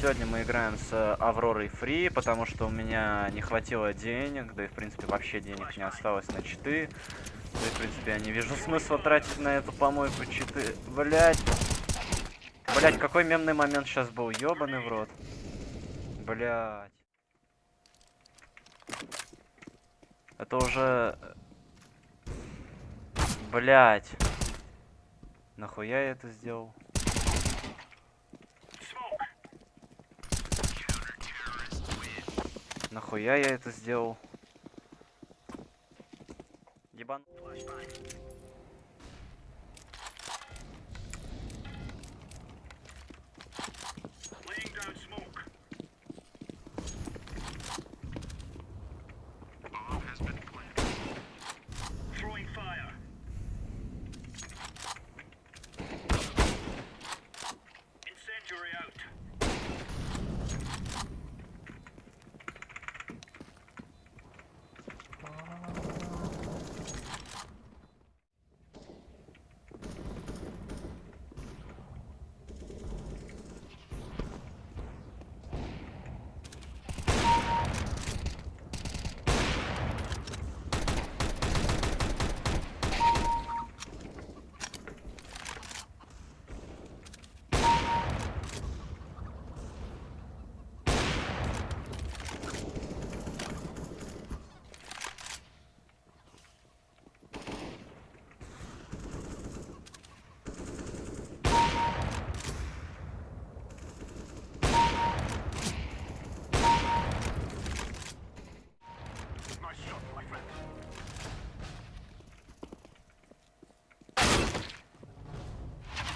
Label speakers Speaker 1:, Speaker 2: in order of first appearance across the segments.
Speaker 1: Сегодня мы играем с Авророй Фри, потому что у меня не хватило денег, да и в принципе вообще денег не осталось на читы. Да и в принципе я не вижу смысла тратить на эту помойку читы. Блять. Блять, какой мемный момент сейчас был, ёбаный в рот. Блять. Это уже... Блять. Нахуя я это сделал? Нахуя я это сделал? Ебан.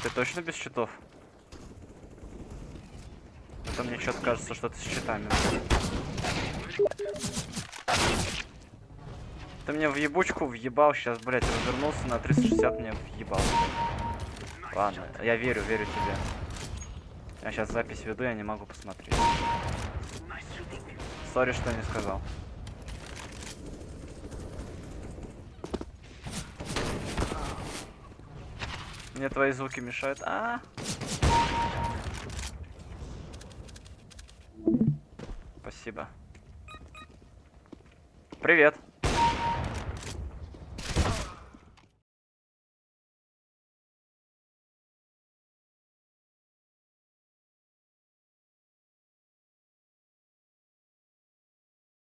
Speaker 1: Ты точно без щитов? Это мне что-то кажется, что ты с щитами. Ты мне в ебучку въебал, сейчас, блядь, развернулся на 360 мне въебал. Ладно, я верю, верю тебе. Я сейчас запись веду, я не могу посмотреть. Сори, что не сказал. Мне твои звуки мешают. А, Спасибо. Привет.